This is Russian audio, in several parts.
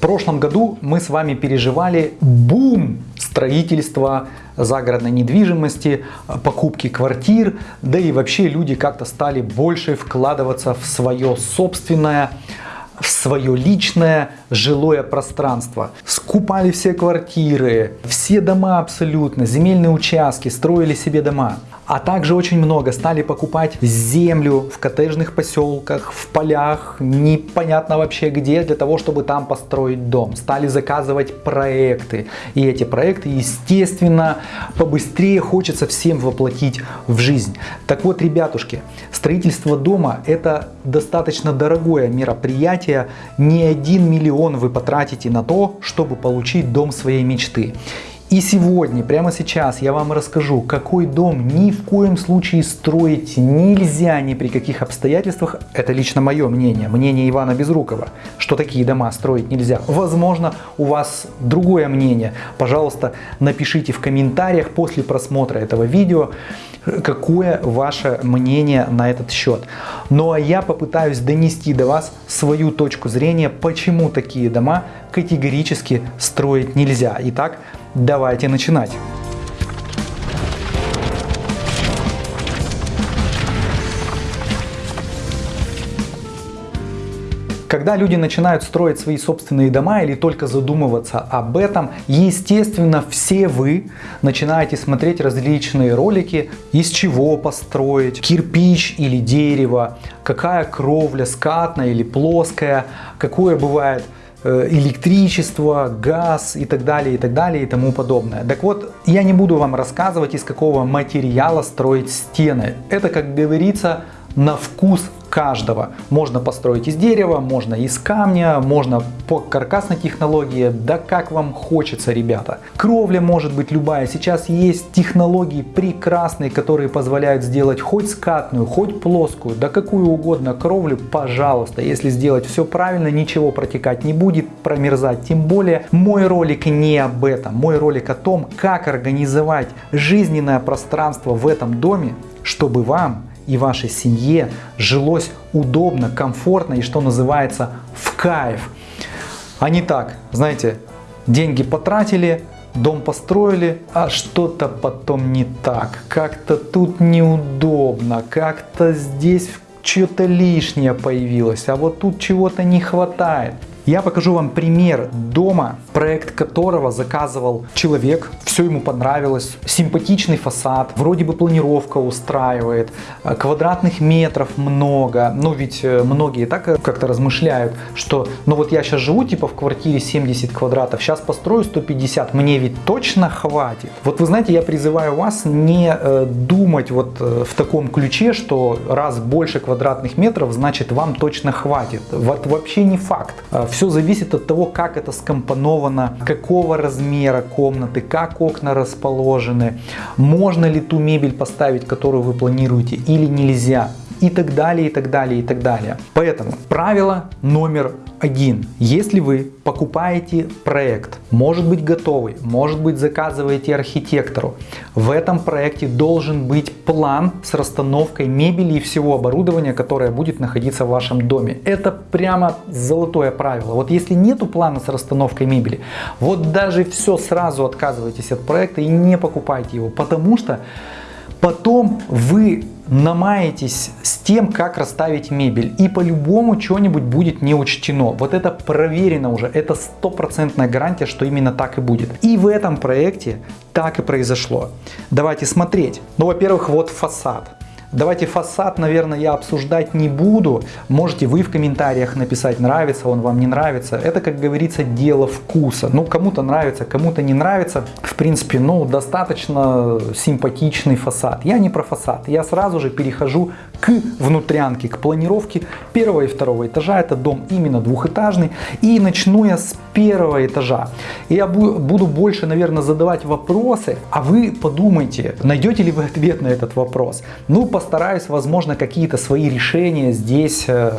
прошлом году мы с вами переживали бум строительства загородной недвижимости, покупки квартир, да и вообще люди как-то стали больше вкладываться в свое собственное в свое личное жилое пространство. Скупали все квартиры, все дома абсолютно, земельные участки, строили себе дома. А также очень много стали покупать землю в коттеджных поселках, в полях, непонятно вообще где, для того, чтобы там построить дом. Стали заказывать проекты. И эти проекты, естественно, побыстрее хочется всем воплотить в жизнь. Так вот, ребятушки, строительство дома это достаточно дорогое мероприятие. Не один миллион вы потратите на то, чтобы получить дом своей мечты. И сегодня, прямо сейчас я вам расскажу, какой дом ни в коем случае строить нельзя ни при каких обстоятельствах. Это лично мое мнение, мнение Ивана Безрукова, что такие дома строить нельзя. Возможно, у вас другое мнение. Пожалуйста, напишите в комментариях после просмотра этого видео, какое ваше мнение на этот счет. Ну а я попытаюсь донести до вас свою точку зрения, почему такие дома категорически строить нельзя. Итак, Давайте начинать. Когда люди начинают строить свои собственные дома или только задумываться об этом, естественно, все вы начинаете смотреть различные ролики, из чего построить, кирпич или дерево, какая кровля, скатная или плоская, какое бывает электричество, газ и так далее, и так далее, и тому подобное. Так вот, я не буду вам рассказывать, из какого материала строить стены. Это, как говорится, на вкус каждого. Можно построить из дерева, можно из камня, можно по каркасной технологии, да как вам хочется, ребята. Кровля может быть любая. Сейчас есть технологии прекрасные, которые позволяют сделать хоть скатную, хоть плоскую, да какую угодно кровлю, пожалуйста. Если сделать все правильно, ничего протекать не будет, промерзать тем более. Мой ролик не об этом. Мой ролик о том, как организовать жизненное пространство в этом доме, чтобы вам и вашей семье жилось удобно, комфортно и, что называется, в кайф. А не так, знаете, деньги потратили, дом построили, а что-то потом не так. Как-то тут неудобно, как-то здесь что-то лишнее появилось, а вот тут чего-то не хватает. Я покажу вам пример дома, проект которого заказывал человек, все ему понравилось, симпатичный фасад, вроде бы планировка устраивает, э, квадратных метров много, но ведь э, многие так э, как-то размышляют, что ну вот я сейчас живу типа в квартире 70 квадратов, сейчас построю 150, мне ведь точно хватит. Вот вы знаете, я призываю вас не думать вот в таком ключе, что раз больше квадратных метров, значит вам точно хватит. Вот вообще не факт. Все все зависит от того, как это скомпоновано, какого размера комнаты, как окна расположены, можно ли ту мебель поставить, которую вы планируете или нельзя и так далее, и так далее, и так далее. Поэтому правило номер один. Если вы покупаете проект, может быть готовый, может быть заказываете архитектору, в этом проекте должен быть план с расстановкой мебели и всего оборудования, которое будет находиться в вашем доме. Это прямо золотое правило. Вот если нету плана с расстановкой мебели, вот даже все сразу отказывайтесь от проекта и не покупайте его, потому что потом вы намаетесь с тем, как расставить мебель. И по-любому что-нибудь будет не учтено. Вот это проверено уже. Это стопроцентная гарантия, что именно так и будет. И в этом проекте так и произошло. Давайте смотреть. Ну, во-первых, вот фасад. Давайте фасад, наверное, я обсуждать не буду. Можете вы в комментариях написать, нравится он вам, не нравится. Это, как говорится, дело вкуса. Ну, кому-то нравится, кому-то не нравится. В принципе, ну, достаточно симпатичный фасад. Я не про фасад. Я сразу же перехожу к внутрянке, к планировке первого и второго этажа. Это дом именно двухэтажный. И начну я с первого этажа. Я буду больше, наверное, задавать вопросы, а вы подумайте, найдете ли вы ответ на этот вопрос. Ну, постараюсь, возможно, какие-то свои решения здесь э,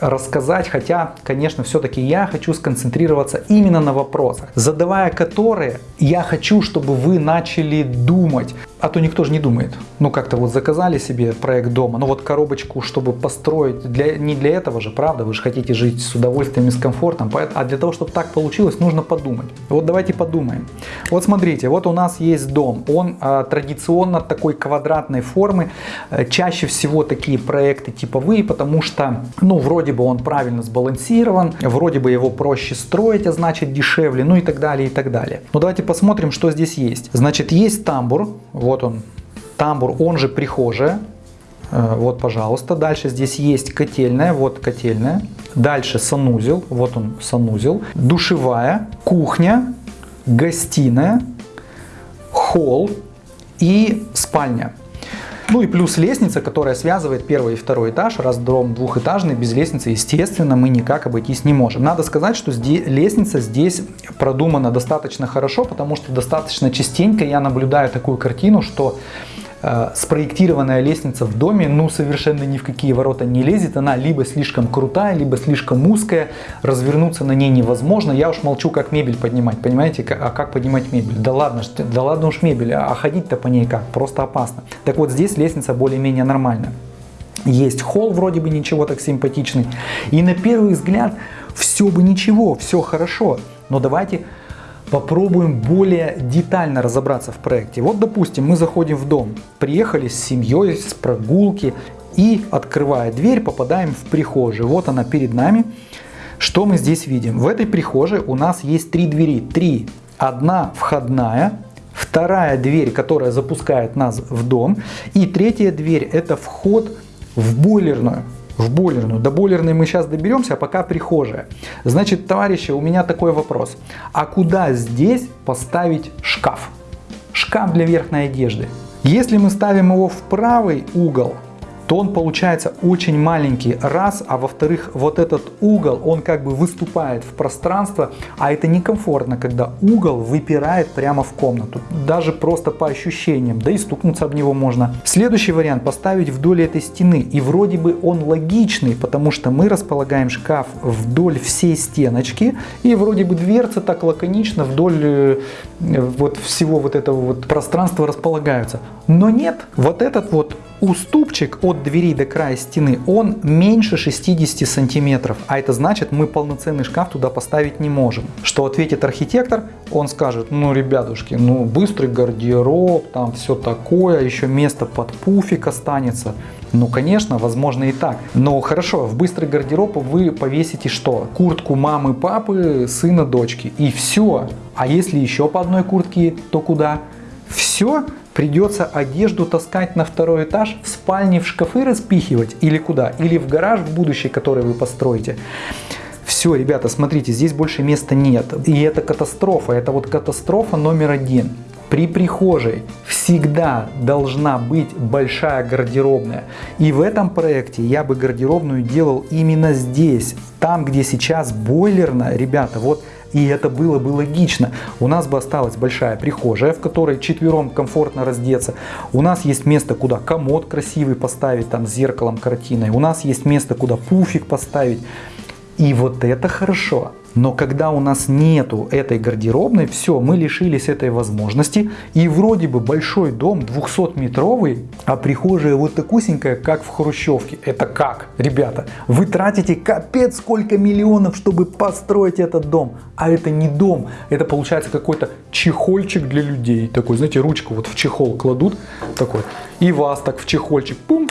рассказать, хотя, конечно, все-таки я хочу сконцентрироваться именно на вопросах, задавая которые, я хочу, чтобы вы начали думать, А то никто же не думает. Ну как-то вот заказали себе проект дома, ну вот коробочку, чтобы построить, для, не для этого же, правда, вы же хотите жить с удовольствием и с комфортом, а для того, чтобы так получилось, нужно подумать. Вот давайте подумаем. Вот смотрите, вот у нас есть дом, он а, традиционно такой квадратной формы, а, чаще всего такие проекты типовые, потому что, ну вроде бы он правильно сбалансирован, вроде бы его проще строить, а значит дешевле, ну и так далее, и так далее. Но давайте посмотрим, что здесь есть. Значит, есть тамбур, вот он, тамбур, он же прихожая. Э, вот, пожалуйста. Дальше здесь есть котельная, вот котельная. Дальше санузел, вот он санузел. Душевая, кухня, гостиная, холл и спальня. Ну и плюс лестница, которая связывает первый и второй этаж. Раз дом двухэтажный, без лестницы, естественно, мы никак обойтись не можем. Надо сказать, что здесь, лестница здесь продумана достаточно хорошо, потому что достаточно частенько я наблюдаю такую картину, что спроектированная лестница в доме, ну, совершенно ни в какие ворота не лезет. Она либо слишком крутая, либо слишком узкая. Развернуться на ней невозможно. Я уж молчу, как мебель поднимать, понимаете? А как поднимать мебель? Да ладно, да ладно уж мебель, а ходить-то по ней как? Просто опасно. Так вот, здесь лестница более-менее нормальная. Есть холл вроде бы ничего так симпатичный. И на первый взгляд все бы ничего, все хорошо. Но давайте попробуем более детально разобраться в проекте. Вот, допустим, мы заходим в дом, приехали с семьей, с прогулки и, открывая дверь, попадаем в прихожую. Вот она перед нами. Что мы здесь видим? В этой прихожей у нас есть три двери. Три. Одна входная, вторая дверь, которая запускает нас в дом, и третья дверь это вход в бойлерную в бойлерную. До бойлерной мы сейчас доберемся, а пока прихожая. Значит, товарищи, у меня такой вопрос. А куда здесь поставить шкаф? Шкаф для верхней одежды. Если мы ставим его в правый угол, то он получается очень маленький, раз, а во-вторых, вот этот угол, он как бы выступает в пространство, а это некомфортно, когда угол выпирает прямо в комнату, даже просто по ощущениям, да и стукнуться об него можно. Следующий вариант, поставить вдоль этой стены, и вроде бы он логичный, потому что мы располагаем шкаф вдоль всей стеночки, и вроде бы дверцы так лаконично вдоль э, вот всего вот этого вот пространства располагаются. Но нет, вот этот вот уступчик от двери до края стены, он меньше 60 сантиметров, а это значит, мы полноценный шкаф туда поставить не можем. Что ответит архитектор? Он скажет, ну, ребятушки, ну, быстрый гардероб, там все такое, еще место под пуфик останется. Ну, конечно, возможно и так. Но хорошо, в быстрый гардероб вы повесите что? Куртку мамы, папы, сына, дочки. И все. А если еще по одной куртке, то куда? Все? Придется одежду таскать на второй этаж, в спальне в шкафы распихивать или куда? Или в гараж в будущее, который вы построите. Все, ребята, смотрите, здесь больше места нет. И это катастрофа. Это вот катастрофа номер один. При прихожей всегда должна быть большая гардеробная. И в этом проекте я бы гардеробную делал именно здесь. Там, где сейчас бойлерная, ребята, вот и это было бы логично. У нас бы осталась большая прихожая, в которой четвером комфортно раздеться. У нас есть место, куда комод красивый поставить, там с зеркалом, картиной. У нас есть место, куда пуфик поставить. И вот это хорошо. Но когда у нас нету этой гардеробной, все, мы лишились этой возможности. И вроде бы большой дом 200-метровый, а прихожая вот такусенькая, как в Хрущевке. Это как, ребята? Вы тратите капец сколько миллионов, чтобы построить этот дом. А это не дом, это получается какой-то чехольчик для людей. Такой, знаете, ручку вот в чехол кладут, такой. И вас так в чехольчик, пум,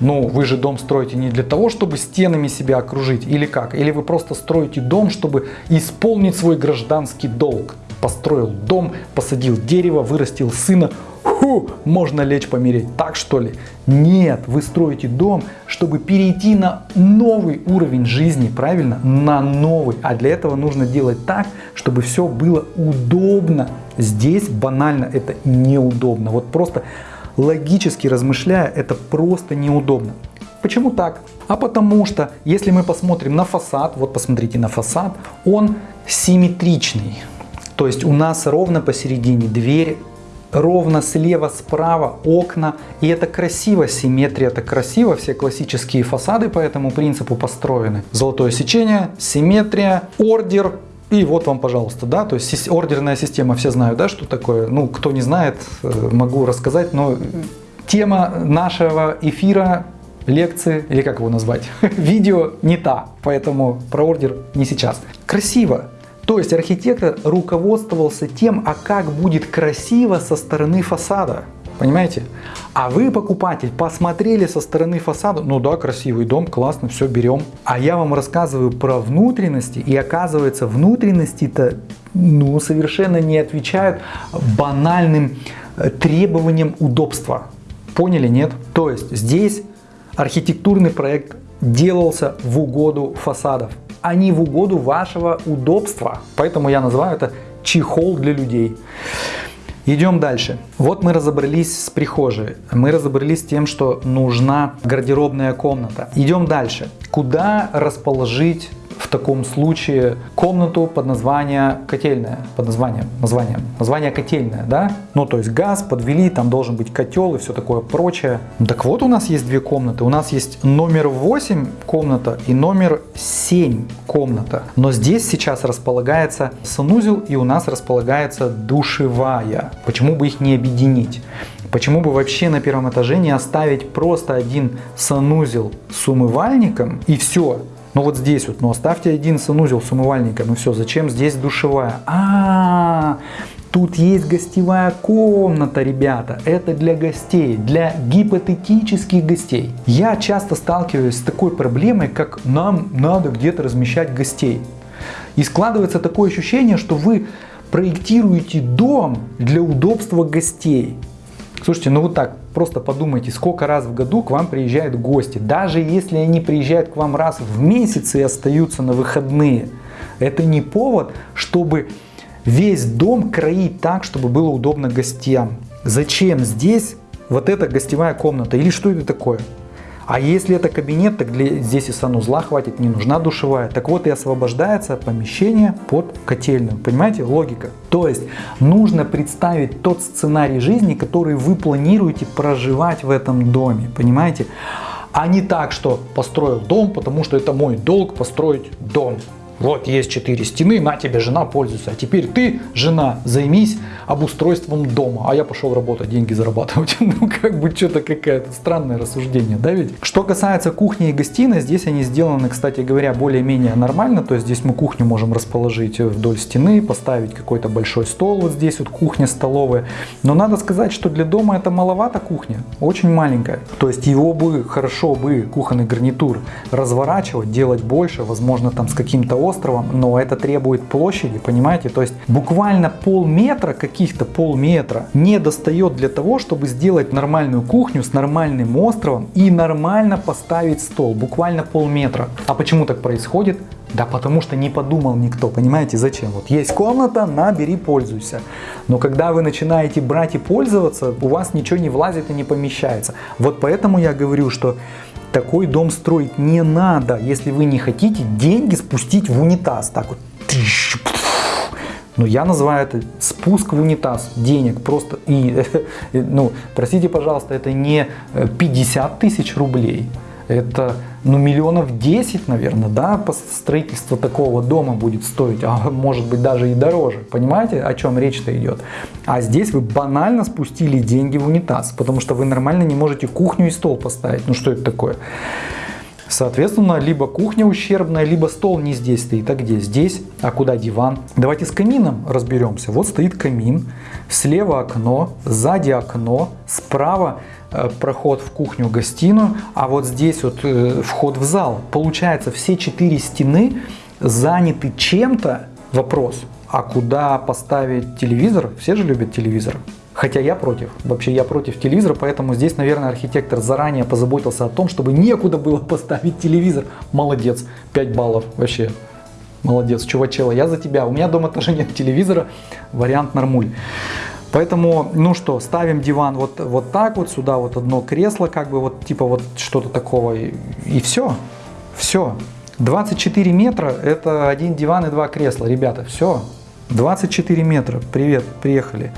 ну, вы же дом строите не для того, чтобы стенами себя окружить, или как? Или вы просто строите дом, чтобы исполнить свой гражданский долг? Построил дом, посадил дерево, вырастил сына, Фу, можно лечь помереть, так что ли? Нет, вы строите дом, чтобы перейти на новый уровень жизни, правильно? На новый. А для этого нужно делать так, чтобы все было удобно. Здесь банально это неудобно. Вот просто логически размышляя, это просто неудобно. Почему так? А потому что, если мы посмотрим на фасад, вот посмотрите на фасад, он симметричный. То есть у нас ровно посередине дверь, ровно слева, справа окна. И это красиво, симметрия это красиво. Все классические фасады по этому принципу построены. Золотое сечение, симметрия, ордер, И вот вам, пожалуйста, да, то есть ордерная система, все знают, да, что такое. Ну, кто не знает, э, могу рассказать, но тема нашего эфира, лекции, или как его назвать, видео не та, поэтому про ордер не сейчас. Красиво. То есть архитектор руководствовался тем, а как будет красиво со стороны фасада. Понимаете? А вы, покупатель, посмотрели со стороны фасада, ну да, красивый дом, классно, все, берем. А я вам рассказываю про внутренности, и оказывается, внутренности-то ну, совершенно не отвечают банальным э, требованиям удобства. Поняли, нет? То есть здесь архитектурный проект делался в угоду фасадов, а не в угоду вашего удобства. Поэтому я называю это чехол для людей. Идем дальше. Вот мы разобрались с прихожей. Мы разобрались с тем, что нужна гардеробная комната. Идем дальше. Куда расположить в таком случае комнату под название котельная, под названием, названием, название котельная, да? Ну, то есть газ подвели, там должен быть котел и все такое прочее. Так вот, у нас есть две комнаты. У нас есть номер 8 комната и номер 7 комната. Но здесь сейчас располагается санузел и у нас располагается душевая. Почему бы их не объединить? Почему бы вообще на первом этаже не оставить просто один санузел с умывальником и все? Ну вот здесь вот, ну оставьте один санузел с умывальником и все. Зачем здесь душевая? А, -а, -а тут есть гостевая комната, ребята. Это для гостей, для гипотетических гостей. Я часто сталкиваюсь с такой проблемой, как нам надо где-то размещать гостей. И складывается такое ощущение, что вы проектируете дом для удобства гостей. Слушайте, ну вот так, просто подумайте, сколько раз в году к вам приезжают гости. Даже если они приезжают к вам раз в месяц и остаются на выходные, это не повод, чтобы весь дом кроить так, чтобы было удобно гостям. Зачем здесь вот эта гостевая комната или что это такое? А если это кабинет, так для, здесь и санузла хватит, не нужна душевая. Так вот и освобождается помещение под котельную. Понимаете, логика. То есть нужно представить тот сценарий жизни, который вы планируете проживать в этом доме. Понимаете? А не так, что построил дом, потому что это мой долг построить дом. Вот есть четыре стены, на тебе жена пользуется. А теперь ты, жена, займись обустройством дома. А я пошел работать, деньги зарабатывать. Ну, как бы что-то какое-то странное рассуждение, да ведь? Что касается кухни и гостиной, здесь они сделаны, кстати говоря, более-менее нормально. То есть здесь мы кухню можем расположить вдоль стены, поставить какой-то большой стол. Вот здесь вот кухня, столовая. Но надо сказать, что для дома это маловато кухня. Очень маленькая. То есть его бы, хорошо бы кухонный гарнитур разворачивать, делать больше. Возможно, там с каким-то островом, но это требует площади, понимаете? То есть буквально полметра, каких-то полметра не достает для того, чтобы сделать нормальную кухню с нормальным островом и нормально поставить стол. Буквально полметра. А почему так происходит? Да потому что не подумал никто, понимаете, зачем? Вот есть комната, на, бери, пользуйся. Но когда вы начинаете брать и пользоваться, у вас ничего не влазит и не помещается. Вот поэтому я говорю, что такой дом строить не надо, если вы не хотите деньги спустить в унитаз. Так вот. Но ну, я называю это спуск в унитаз денег. Просто и, ну, простите, пожалуйста, это не 50 тысяч рублей. Это ну, миллионов 10, наверное, да, по строительству такого дома будет стоить, а может быть даже и дороже. Понимаете, о чем речь-то идет? А здесь вы банально спустили деньги в унитаз, потому что вы нормально не можете кухню и стол поставить. Ну что это такое? Соответственно, либо кухня ущербная, либо стол не здесь стоит. А где? Здесь. А куда диван? Давайте с камином разберемся. Вот стоит камин, слева окно, сзади окно, справа проход в кухню-гостиную, а вот здесь вот э, вход в зал. Получается, все четыре стены заняты чем-то. Вопрос, а куда поставить телевизор? Все же любят телевизор. Хотя я против. Вообще я против телевизора, поэтому здесь, наверное, архитектор заранее позаботился о том, чтобы некуда было поставить телевизор. Молодец, 5 баллов вообще. Молодец, чувачела, я за тебя. У меня дома тоже нет телевизора, вариант нормуль. Поэтому, ну что, ставим диван вот, вот так вот, сюда вот одно кресло, как бы вот типа вот что-то такого, и, и все, все. 24 метра это один диван и два кресла, ребята, все. 24 метра, привет, приехали.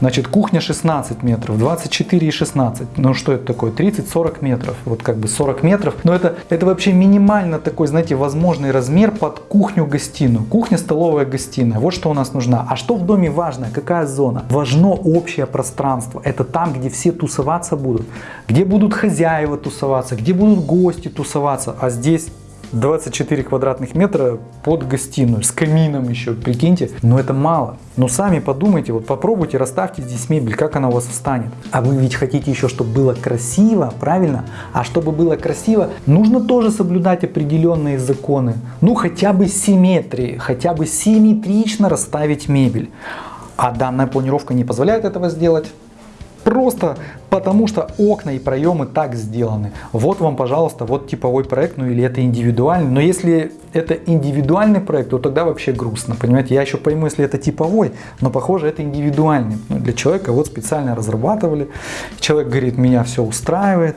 Значит, кухня 16 метров, 24 и 16. Ну что это такое? 30-40 метров. Вот как бы 40 метров. Но это, это вообще минимально такой, знаете, возможный размер под кухню-гостиную. Кухня, столовая, гостиная. Вот что у нас нужна. А что в доме важно? Какая зона? Важно общее пространство. Это там, где все тусоваться будут. Где будут хозяева тусоваться, где будут гости тусоваться. А здесь 24 квадратных метра под гостиную, с камином еще, прикиньте. Но это мало. Но сами подумайте, вот попробуйте, расставьте здесь мебель, как она у вас встанет. А вы ведь хотите еще, чтобы было красиво, правильно? А чтобы было красиво, нужно тоже соблюдать определенные законы. Ну, хотя бы симметрии, хотя бы симметрично расставить мебель. А данная планировка не позволяет этого сделать. Просто потому что окна и проемы так сделаны. Вот вам, пожалуйста, вот типовой проект, ну или это индивидуальный. Но если это индивидуальный проект, то тогда вообще грустно, понимаете. Я еще пойму, если это типовой, но похоже это индивидуальный. Ну, для человека вот специально разрабатывали. Человек говорит, меня все устраивает.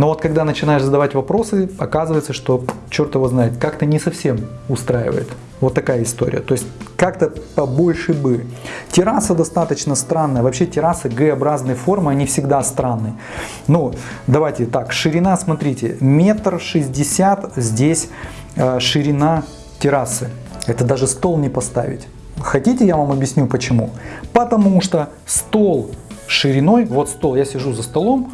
Но вот когда начинаешь задавать вопросы, оказывается, что черт его знает, как-то не совсем устраивает. Вот такая история. То есть как-то побольше бы. Терраса достаточно странная. Вообще террасы Г-образной формы, они всегда странные. Ну, давайте так, ширина, смотрите, метр шестьдесят здесь э, ширина террасы. Это даже стол не поставить. Хотите, я вам объясню почему? Потому что стол шириной, вот стол, я сижу за столом,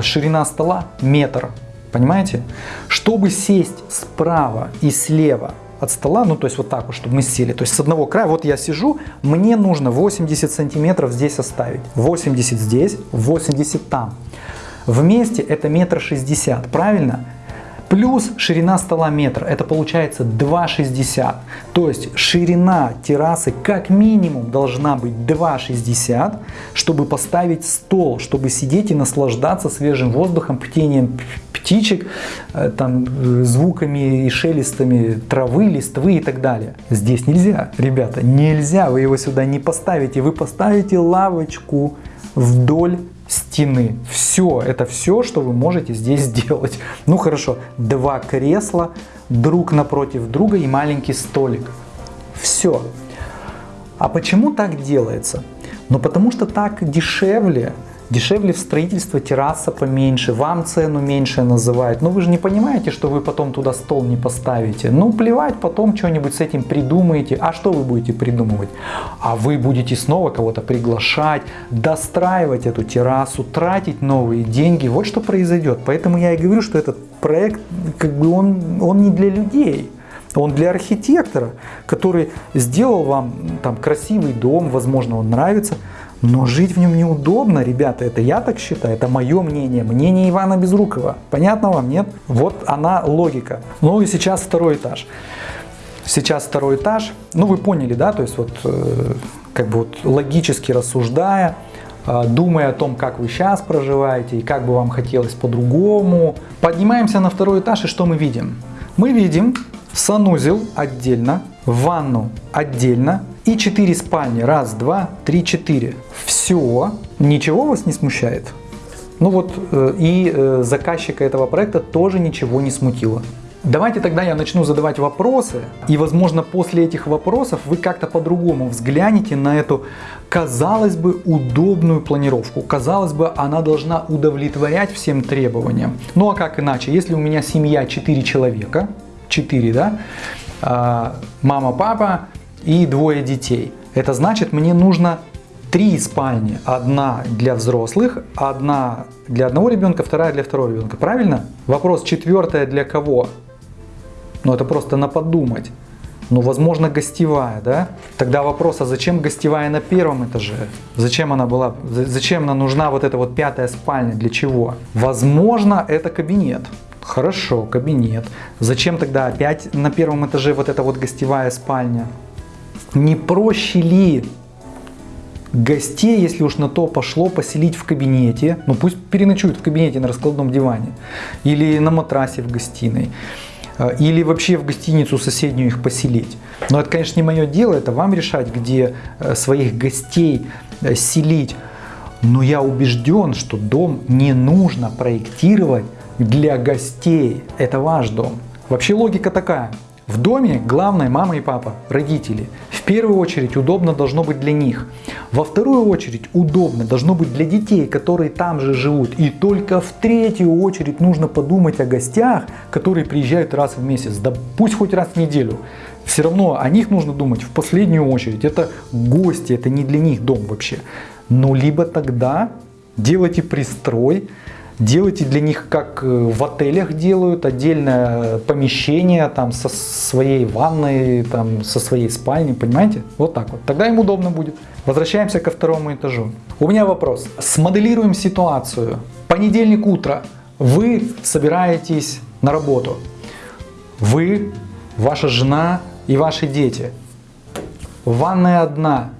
ширина стола метр, понимаете? Чтобы сесть справа и слева от стола, ну то есть вот так вот, чтобы мы сели, то есть с одного края, вот я сижу, мне нужно 80 сантиметров здесь оставить, 80 здесь, 80 там. Вместе это метр шестьдесят, правильно? Плюс ширина стола метр, это получается 2,60. То есть ширина террасы как минимум должна быть 2,60, чтобы поставить стол, чтобы сидеть и наслаждаться свежим воздухом, птением птичек, э, там, э, звуками и шелестами травы, листвы и так далее. Здесь нельзя, ребята, нельзя, вы его сюда не поставите. Вы поставите лавочку вдоль стены. Все, это все, что вы можете здесь сделать. Ну хорошо, два кресла друг напротив друга и маленький столик. Все. А почему так делается? Ну потому что так дешевле Дешевле в строительство терраса поменьше, вам цену меньше называют. Но вы же не понимаете, что вы потом туда стол не поставите. Ну плевать, потом что-нибудь с этим придумаете. А что вы будете придумывать? А вы будете снова кого-то приглашать, достраивать эту террасу, тратить новые деньги. Вот что произойдет. Поэтому я и говорю, что этот проект, как бы он, он не для людей. Он для архитектора, который сделал вам там красивый дом, возможно, он нравится, но жить в нем неудобно, ребята, это я так считаю, это мое мнение, мнение Ивана Безрукова. Понятно вам, нет? Вот она логика. Ну и сейчас второй этаж. Сейчас второй этаж, ну вы поняли, да, то есть вот э, как бы вот логически рассуждая, э, думая о том, как вы сейчас проживаете и как бы вам хотелось по-другому. Поднимаемся на второй этаж и что мы видим? Мы видим санузел отдельно, ванну отдельно, и 4 спальни. Раз, два, три, четыре. Все. Ничего вас не смущает? Ну вот э, и э, заказчика этого проекта тоже ничего не смутило. Давайте тогда я начну задавать вопросы, и возможно после этих вопросов вы как-то по-другому взглянете на эту, казалось бы, удобную планировку. Казалось бы, она должна удовлетворять всем требованиям. Ну а как иначе, если у меня семья 4 человека, 4, да, мама, папа, и двое детей. Это значит, мне нужно три спальни. Одна для взрослых, одна для одного ребенка, вторая для второго ребенка. Правильно? Вопрос, четвертая для кого? Ну, это просто на подумать. Ну, возможно, гостевая, да? Тогда вопрос, а зачем гостевая на первом этаже? Зачем она была, зачем она нужна вот эта вот пятая спальня, для чего? Возможно, это кабинет. Хорошо, кабинет. Зачем тогда опять на первом этаже вот эта вот гостевая спальня? Не проще ли гостей, если уж на то пошло, поселить в кабинете, ну пусть переночуют в кабинете на раскладном диване, или на матрасе в гостиной, э, или вообще в гостиницу соседнюю их поселить. Но это, конечно, не мое дело, это вам решать, где э, своих гостей э, селить. Но я убежден, что дом не нужно проектировать для гостей. Это ваш дом. Вообще логика такая. В доме главное мама и папа, родители. В первую очередь удобно должно быть для них. Во вторую очередь удобно должно быть для детей, которые там же живут. И только в третью очередь нужно подумать о гостях, которые приезжают раз в месяц. Да пусть хоть раз в неделю. Все равно о них нужно думать в последнюю очередь. Это гости, это не для них дом вообще. Ну, либо тогда делайте пристрой, делайте для них, как э, в отелях делают, отдельное помещение там со своей ванной, там со своей спальней, понимаете? Вот так вот. Тогда им удобно будет. Возвращаемся ко второму этажу. У меня вопрос. Смоделируем ситуацию. Понедельник утро. Вы собираетесь на работу. Вы, ваша жена и ваши дети. Ванная одна.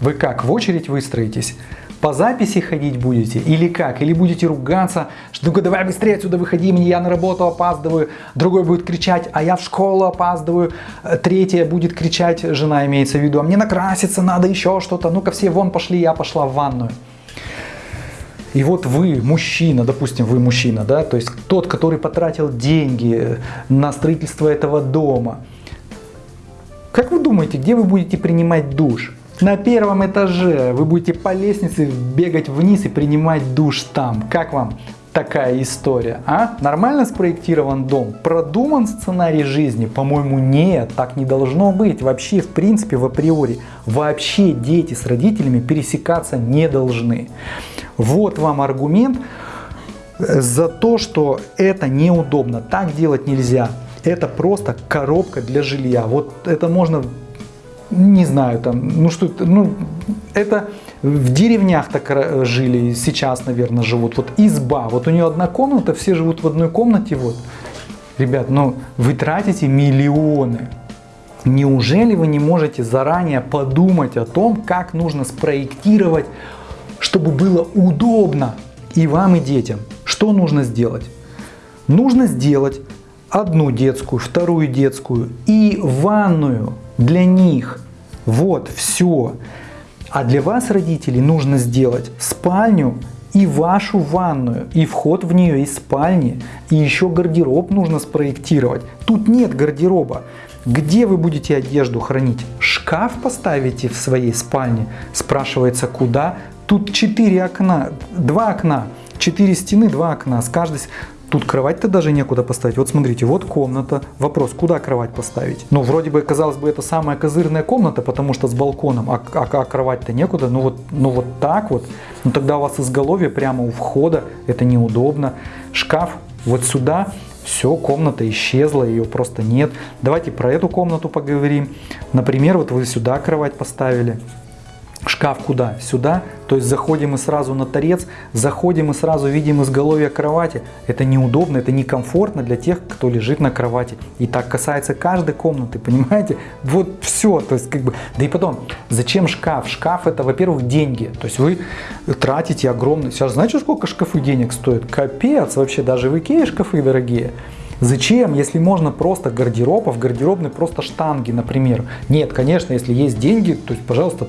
Вы как, в очередь выстроитесь? По записи ходить будете или как? Или будете ругаться, что ну давай быстрее отсюда выходи, мне я на работу опаздываю. Другой будет кричать, а я в школу опаздываю. Третья будет кричать, жена имеется в виду, а мне накраситься надо еще что-то. Ну-ка все вон пошли, я пошла в ванную. И вот вы, мужчина, допустим, вы мужчина, да, то есть тот, который потратил деньги на строительство этого дома. Как вы думаете, где вы будете принимать душ? На первом этаже вы будете по лестнице бегать вниз и принимать душ там. Как вам такая история? А? Нормально спроектирован дом? Продуман сценарий жизни? По-моему, нет, так не должно быть. Вообще, в принципе, в априори, вообще дети с родителями пересекаться не должны. Вот вам аргумент за то, что это неудобно, так делать нельзя. Это просто коробка для жилья. Вот это можно не знаю, там, ну что, ну, это в деревнях так жили, сейчас, наверное, живут. Вот изба, вот у нее одна комната, все живут в одной комнате, вот. Ребят, ну вы тратите миллионы. Неужели вы не можете заранее подумать о том, как нужно спроектировать, чтобы было удобно и вам, и детям? Что нужно сделать? Нужно сделать одну детскую, вторую детскую и ванную для них. Вот, все. А для вас, родителей, нужно сделать спальню и вашу ванную, и вход в нее из спальни, и еще гардероб нужно спроектировать. Тут нет гардероба. Где вы будете одежду хранить? Шкаф поставите в своей спальне? Спрашивается, куда? Тут четыре окна, два окна, четыре стены, два окна. С каждой Тут кровать-то даже некуда поставить. Вот смотрите, вот комната. Вопрос, куда кровать поставить? Ну, вроде бы, казалось бы, это самая козырная комната, потому что с балконом, а, а, а кровать-то некуда. Ну вот, ну вот так вот. Ну тогда у вас изголовье прямо у входа, это неудобно. Шкаф вот сюда, все, комната исчезла, ее просто нет. Давайте про эту комнату поговорим. Например, вот вы сюда кровать поставили. Шкаф куда? Сюда. То есть заходим мы сразу на торец, заходим и сразу видим изголовье кровати. Это неудобно, это некомфортно для тех, кто лежит на кровати. И так касается каждой комнаты, понимаете? Вот все. То есть как бы, да и потом, зачем шкаф? Шкаф это, во-первых, деньги. То есть вы тратите огромные. Сейчас знаете, сколько шкафы денег стоят? Капец вообще, даже в Икее шкафы дорогие. Зачем, если можно просто гардероб, а в гардеробной просто штанги, например? Нет, конечно, если есть деньги, то есть, пожалуйста,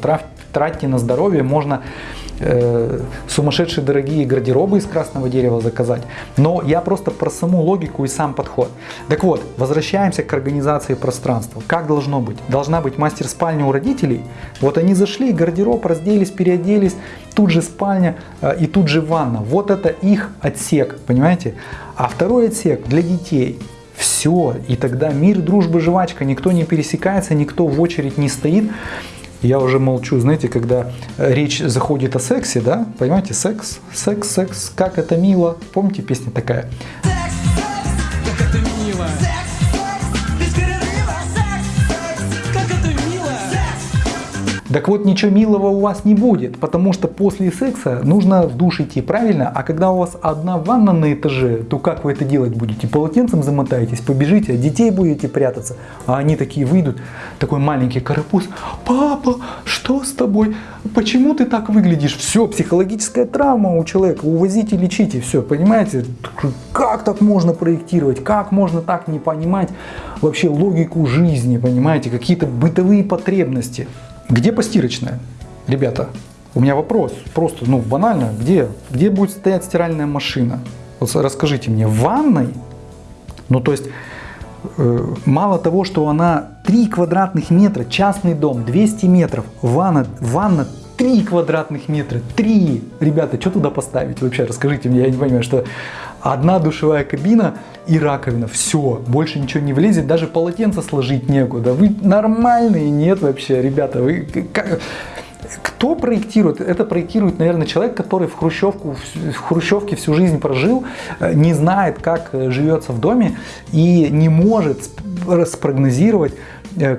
тратьте на здоровье, можно э, сумасшедшие дорогие гардеробы из красного дерева заказать. Но я просто про саму логику и сам подход. Так вот, возвращаемся к организации пространства. Как должно быть? Должна быть мастер-спальня у родителей. Вот они зашли, гардероб, разделись, переоделись, тут же спальня э, и тут же ванна. Вот это их отсек, понимаете? А второй отсек для детей. Все, и тогда мир, дружба, жвачка, никто не пересекается, никто в очередь не стоит. Я уже молчу, знаете, когда речь заходит о сексе, да, понимаете, секс, секс, секс, как это мило. Помните, песня такая? Так вот, ничего милого у вас не будет, потому что после секса нужно в душ идти, правильно? А когда у вас одна ванна на этаже, то как вы это делать будете? Полотенцем замотаетесь, побежите, детей будете прятаться, а они такие выйдут, такой маленький карапуз. Папа, что с тобой? Почему ты так выглядишь? Все, психологическая травма у человека, увозите, лечите, все, понимаете? Как так можно проектировать? Как можно так не понимать вообще логику жизни, понимаете? Какие-то бытовые потребности. Где постирочная? Ребята, у меня вопрос, просто, ну, банально, где, где будет стоять стиральная машина? Вот расскажите мне, в ванной? Ну, то есть, Э, мало того, что она 3 квадратных метра, частный дом, 200 метров, ванна, ванна 3 квадратных метра, 3! Ребята, что туда поставить вообще? Расскажите мне, я не понимаю, что одна душевая кабина и раковина, все, больше ничего не влезет, даже полотенце сложить некуда. Вы нормальные? Нет вообще, ребята, вы... Как... Кто проектирует? Это проектирует, наверное, человек, который в, хрущевку, в хрущевке всю жизнь прожил, э, не знает, как э, живется в доме и не может спрогнозировать,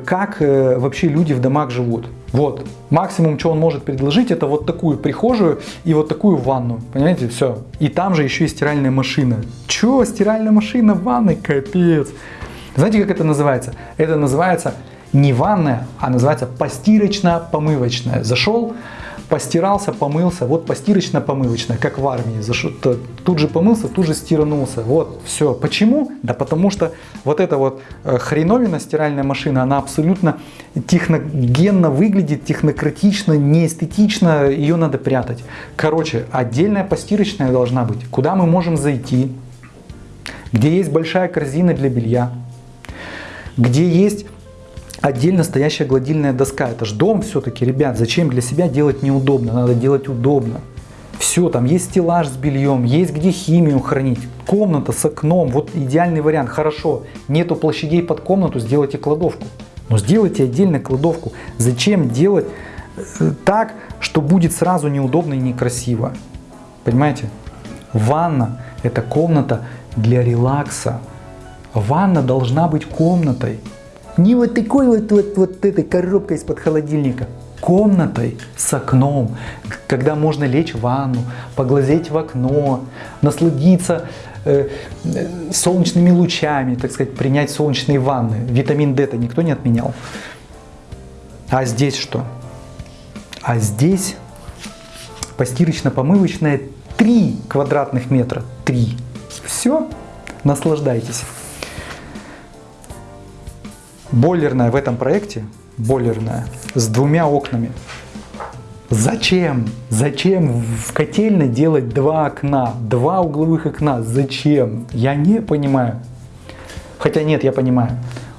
как вообще люди в домах живут. Вот, максимум, что он может предложить, это вот такую прихожую и вот такую ванну, понимаете, все. И там же еще и стиральная машина. Че, стиральная машина в ванной? Капец. Знаете, как это называется? Это называется не ванная, а называется постирочно-помывочная. Зашел, постирался, помылся, вот постирочно-помывочная, как в армии. Зашел, тут же помылся, тут же стиранулся. Вот, все. Почему? Да потому что вот эта вот э, хреновина стиральная машина, она абсолютно техногенно выглядит, технократично, неэстетично, ее надо прятать. Короче, отдельная постирочная должна быть, куда мы можем зайти, где есть большая корзина для белья, где есть отдельно стоящая гладильная доска. Это же дом все-таки, ребят, зачем для себя делать неудобно, надо делать удобно. Все, там есть стеллаж с бельем, есть где химию хранить, комната с окном, вот идеальный вариант. Хорошо, нету площадей под комнату, сделайте кладовку. Но сделайте отдельно кладовку. Зачем делать э, так, что будет сразу неудобно и некрасиво? Понимаете? Ванна – это комната для релакса. Ванна должна быть комнатой. Не вот такой вот, вот, вот этой коробкой из-под холодильника. Комнатой с окном, когда можно лечь в ванну, поглазеть в окно, насладиться э, э, солнечными лучами, так сказать, принять солнечные ванны. Витамин D-то никто не отменял. А здесь что? А здесь постирочно-помывочная 3 квадратных метра. 3. Все, наслаждайтесь. Бойлерная в этом проекте, бойлерная, с двумя окнами. Зачем? Зачем в котельной делать два окна, два угловых окна? Зачем? Я не понимаю. Хотя нет, я понимаю.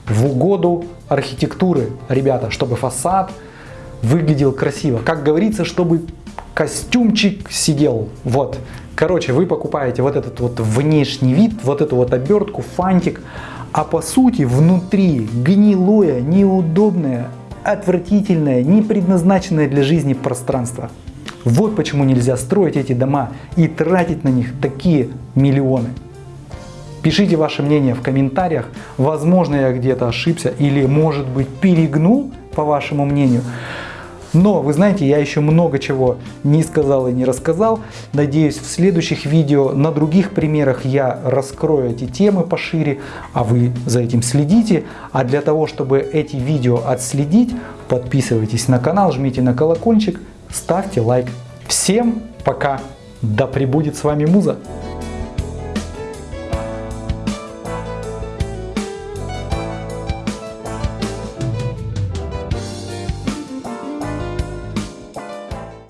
В угоду архитектуры, ребята, чтобы фасад выглядел красиво. Как говорится, чтобы костюмчик сидел. Вот. Короче, вы покупаете вот этот вот внешний вид, вот эту вот обертку, фантик, а по сути внутри гнилое, неудобное, отвратительное, не предназначенное для жизни пространство. Вот почему нельзя строить эти дома и тратить на них такие миллионы. Пишите ваше мнение в комментариях. Возможно, я где-то ошибся или, может быть, перегнул, по вашему мнению. Но, вы знаете, я еще много чего не сказал и не рассказал. Надеюсь, в следующих видео на других примерах я раскрою эти темы пошире, а вы за этим следите. А для того, чтобы эти видео отследить, подписывайтесь на канал, жмите на колокольчик, ставьте лайк. Всем пока! Да пребудет с вами Муза!